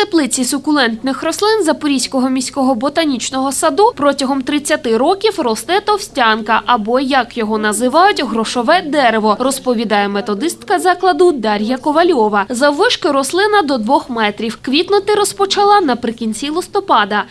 теплиці сукулентних рослин Запорізького міського ботанічного саду протягом 30 років росте товстянка, або як його називають, грошове дерево, розповідає методистка закладу Дар'я Ковальова. Заввишки рослина до 2 метрів. Квітнути розпочала наприкінці листопада.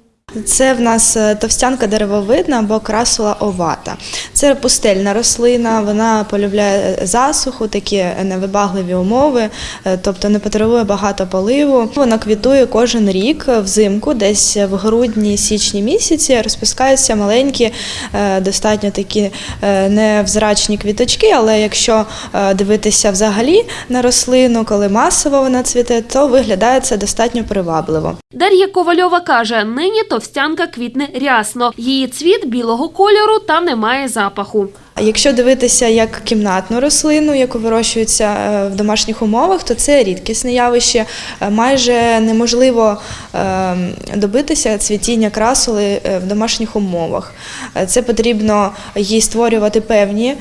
Це в нас е, товстянка деревовидна або красула овата. Це пустельна рослина, вона полюбляє засуху, такі невибагливі умови, е, тобто не потребує багато поливу. Вона квітує кожен рік взимку, десь в грудні-січні місяці розпускаються маленькі, е, достатньо такі е, невзрачні квіточки, але якщо е, дивитися взагалі на рослину, коли масово вона цвіте, то виглядає це достатньо привабливо. Дар'я Ковальова каже, нині товстянка квітне рясно. Її цвіт білого кольору та немає запаху. Якщо дивитися як кімнатну рослину, яку вирощується е, в домашніх умовах, то це рідкісне явище. Е, Майже неможливо е, добитися цвітіння красули в домашніх умовах. Це потрібно їй створювати певні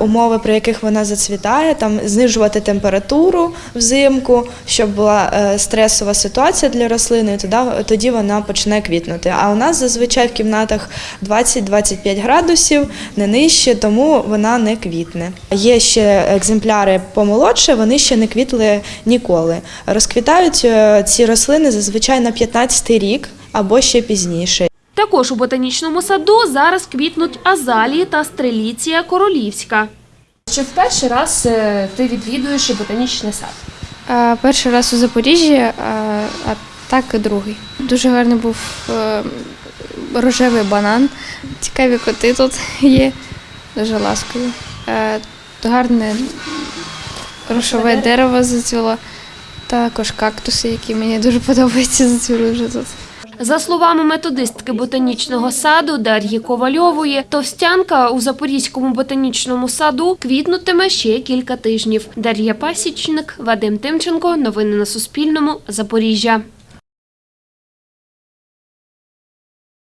умови, при яких вона зацвітає, там знижувати температуру взимку, щоб була стресова ситуація для рослини, тоді вона почне квітнути. А у нас зазвичай в кімнатах 20-25 градусів, не нижче, тому вона не квітне. Є ще екземпляри помолодше, вони ще не квітли ніколи. Розквітають е, ці рослини зазвичай на 15-й рік або ще пізніше. Також у ботанічному саду зараз квітнуть азалії та стреліція королівська. Чи в перший раз е, ти відвідуєш ботанічний сад? А, перший раз у Запоріжжі, а, а так і другий. Дуже гарний був е, рожевий банан. Цікаві коти тут є, дуже ласкові. Е, гарне рушове дерево зацвіло. Також кактуси, які мені дуже подобаються, зацвіли вже тут. За словами методистки ботанічного саду Дар'ї Ковальової, товстянка у Запорізькому ботанічному саду квітнутиме ще кілька тижнів. Дар'я Пасічник, Вадим Тимченко. Новини на Суспільному. Запоріжжя.